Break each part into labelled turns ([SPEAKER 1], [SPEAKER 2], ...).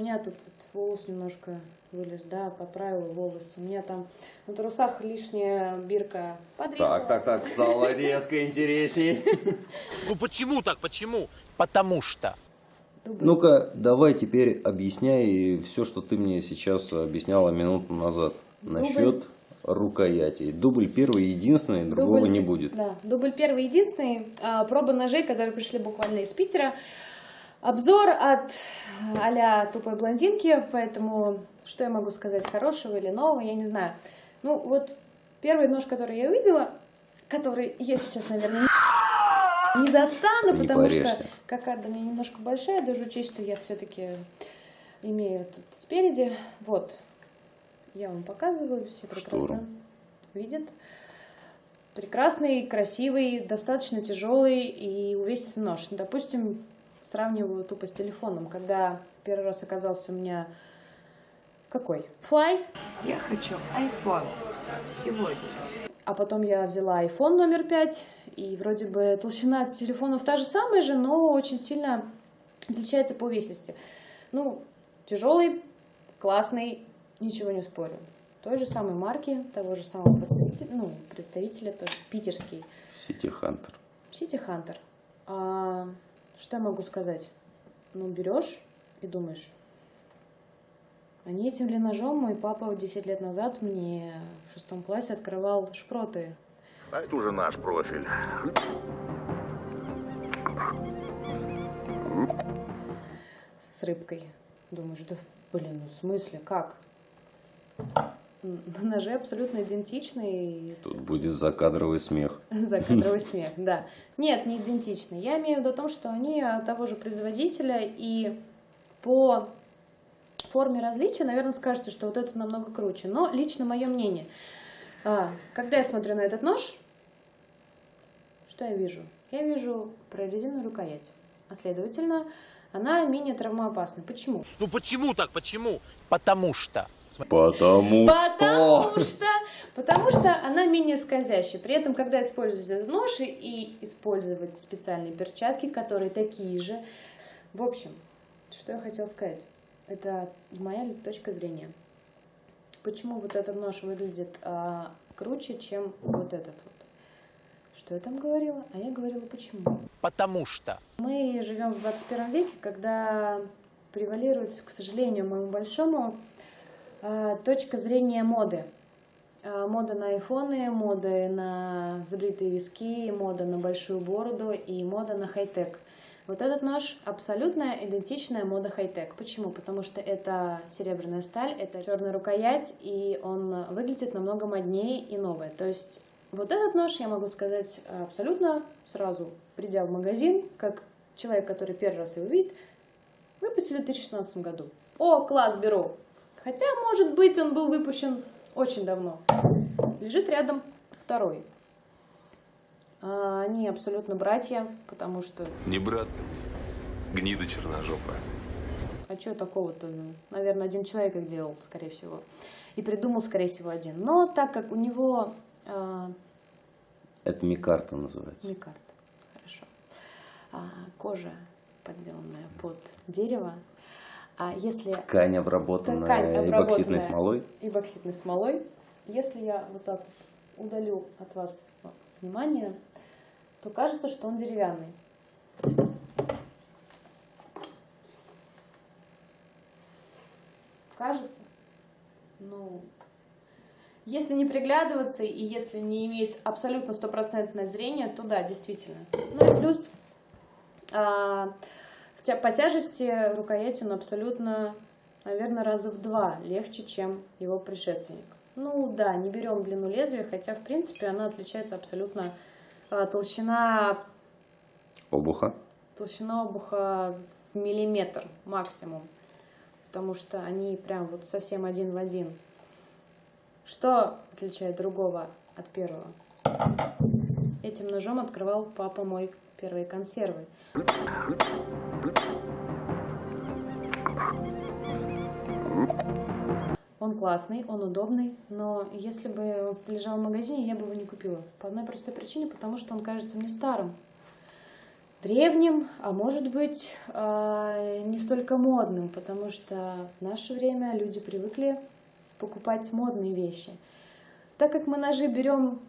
[SPEAKER 1] У меня тут вот волос немножко вылез, да, поправила волосы. У меня там на трусах лишняя бирка подрезала.
[SPEAKER 2] Так, так, так, стало резко интересней.
[SPEAKER 3] Ну почему так, почему? Потому что.
[SPEAKER 2] Ну-ка, давай теперь объясняй все, что ты мне сейчас объясняла минуту назад насчет рукоятей. Дубль первый единственный, другого
[SPEAKER 1] Дубль-
[SPEAKER 2] не будет.
[SPEAKER 1] Да, дубль первый единственный. А, проба ножей, которые пришли буквально из Питера. Обзор от а тупой блондинки, поэтому что я могу сказать, хорошего или нового, я не знаю. Ну вот первый нож, который я увидела, который я сейчас, наверное, не, не достану,
[SPEAKER 2] Не
[SPEAKER 1] потому что
[SPEAKER 2] порежься.
[SPEAKER 1] кокарда у меня немножко большая, даже учесть, что я все-таки имею тут спереди. Вот, я вам показываю, все прекрасно
[SPEAKER 2] Штору.
[SPEAKER 1] видят. Прекрасный, красивый, достаточно тяжелый и увесистый нож. Ну, допустим, сравниваю тупо с телефоном. Когда первый раз оказался у меня какой? Fly,
[SPEAKER 4] Я хочу iPhone сегодня.
[SPEAKER 1] а потом я взяла iPhone номер 5, и вроде бы толщина телефонов та же самая же, но очень сильно отличается по увесисти. Ну, тяжелый, классный, ничего не спорю. Той же самой марки, того же самого представителя, ну, представителя, тоже питерский.
[SPEAKER 2] Сити Хантер.
[SPEAKER 1] Сити Хантер. Что я могу сказать? Ну, берешь и думаешь, а не этим ли ножом мой папа 10 лет назад мне в шестом классе открывал шпроты
[SPEAKER 5] А это уже наш профиль.
[SPEAKER 1] с рыбкой. Думаешь, да блин, ну в смысле, как? М, Ножи абсолютно идентичные,
[SPEAKER 2] Тут будет закадровый смех.
[SPEAKER 1] Закадровый смех, да. Нет, не идентичны. Я имею в виду о том, что они от того же производителя, и по форме различия, наверное, скажете, что вот это намного круче. Но лично мое мнение. а, Когда я смотрю на этот нож, что я вижу? Я вижу прорезиненную рукоять. А следовательно, она менее травмоопасна. Почему?
[SPEAKER 3] Ну почему так, почему? Потому что.
[SPEAKER 2] Потому
[SPEAKER 1] Потому
[SPEAKER 2] что...
[SPEAKER 1] что, потому что она менее скользящая. При этом, когда использовать этот нож и, использовать специальные перчатки, которые такие же. В общем, что я хотела сказать. Это моя точка зрения. Почему вот этот нож выглядит а, круче, чем вот этот вот? Что я там говорила? А я говорила почему.
[SPEAKER 3] Потому что.
[SPEAKER 1] Мы живем в 21 веке, когда превалирует, к сожалению, моему большому, точка зрения моды. Э, Мода на айфоны, мода на забритые виски, мода на большую бороду и мода на хай-тек. Вот этот нож абсолютно идентичная мода хай-тек. Почему? Потому что это серебряная сталь, это черная рукоять, и он выглядит намного моднее и новое. То есть вот этот нож, я могу сказать абсолютно сразу, придя в магазин, как человек, который первый раз его видит, выпустили в 2016 году. О, класс, беру. Хотя, может быть, он был выпущен очень давно. Лежит рядом второй. А, Они абсолютно братья, потому что
[SPEAKER 6] Не брат, гнида черножопая.
[SPEAKER 1] А что такого-то? Наверное, один человек их делал, скорее всего. И придумал, скорее всего, один. Но так как у него а,
[SPEAKER 2] Это микарта называется.
[SPEAKER 1] микарт, хорошо, а, кожа подделанная под дерево, а если
[SPEAKER 2] Ткань обработанная
[SPEAKER 1] Ткань обработанная.
[SPEAKER 2] смолой.
[SPEAKER 1] эбоксидной смолой, если я вот так вот удалю от вас внимание, то кажется, что он деревянный. Кажется? Ну, если не приглядываться и если не иметь абсолютно стопроцентное зрение, то да, действительно. Ну и плюс а, в по тяжести рукоять он абсолютно, наверное, раза в два легче, чем его предшественник. Ну да, не берем длину лезвия, хотя в принципе она отличается абсолютно а, толщина
[SPEAKER 2] Обуха.
[SPEAKER 1] толщина обуха в миллиметр максимум, потому что они прям вот совсем один в один. Что отличает другого от первого? Этим ножом открывал папа мой первые консервы. Он классный, он удобный, но если бы он лежал в магазине, я бы его не купила. По одной простой причине, потому что он кажется мне старым. древним, а может быть а, не столько модным, потому что в наше время люди привыкли покупать модные вещи. Так как мы ножи берем,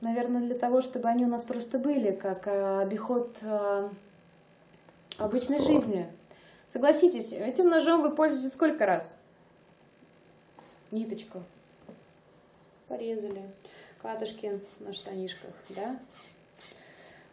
[SPEAKER 1] наверное, для того, чтобы они у нас просто были, как а, обиход а, обычной жизни. Согласитесь, этим ножом вы пользуетесь сколько раз? Ниточку. Порезали. Катышки на штанишках, да?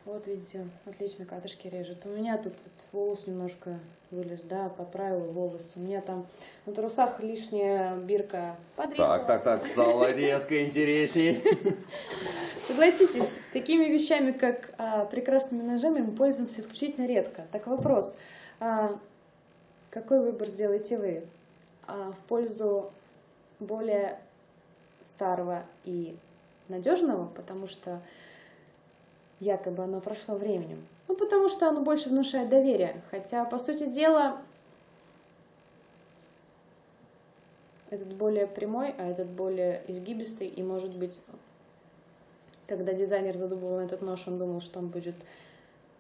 [SPEAKER 1] Вот видите, отлично катышки режет. У меня тут вот волос немножко вылез, да, поправила волосы. У меня там на трусах лишняя бирка подрезала.
[SPEAKER 2] Так, так, так, стало резко интересней.
[SPEAKER 1] Согласитесь, такими вещами, как а, прекрасными ножами, мы пользуемся исключительно редко. Так вопрос, а, какой выбор сделаете вы? А, в пользу более старого и надежного, потому что якобы оно прошло временем. Ну, потому что оно больше внушает доверие. Хотя, по сути дела, этот более прямой, а этот более изгибистый. И, может быть, когда дизайнер задумывал этот нож, он думал, что он будет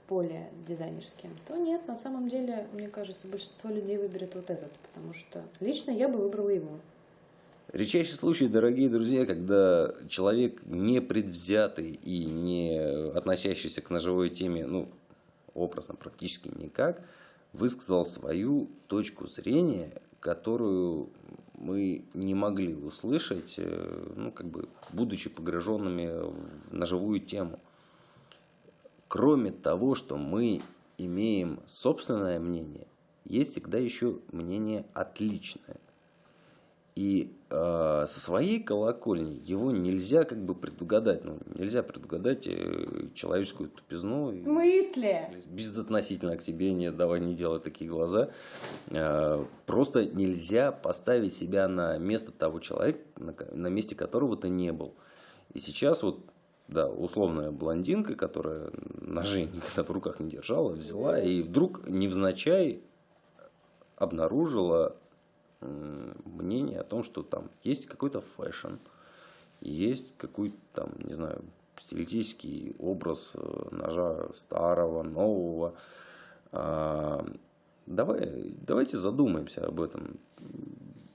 [SPEAKER 1] более дизайнерским, то нет, на самом деле, мне кажется, большинство людей выберет вот этот, потому что лично я бы выбрала его.
[SPEAKER 2] Редчайший случай, дорогие друзья, когда человек не предвзятый и не относящийся к ножевой теме, ну, образно, практически никак, высказал свою точку зрения, которую мы не могли услышать, э, ну, как бы, будучи погруженными в ножевую тему. Кроме того, что мы имеем собственное мнение, есть всегда еще мнение отличное. И э, со своей колокольни его нельзя как бы предугадать. Ну, нельзя предугадать э, человеческую тупизну.
[SPEAKER 1] В смысле?
[SPEAKER 2] Безотносительно к тебе, не давай не делай такие глаза. Э, просто нельзя поставить себя на место того человека, на, на месте которого ты не был. И сейчас вот да, условная блондинка, которая ножи никогда в руках не держала, взяла и вдруг невзначай обнаружила мнение о том, что там есть какой-то fashion, есть какой-то там, не знаю, стилистический образ э, ножа старого, нового. А, давай, давайте задумаемся об этом.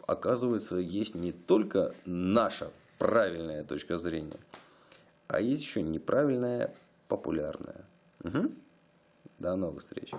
[SPEAKER 2] Оказывается, есть не только наша правильная точка зрения, а есть еще неправильная, популярная. Угу. До новых встреч.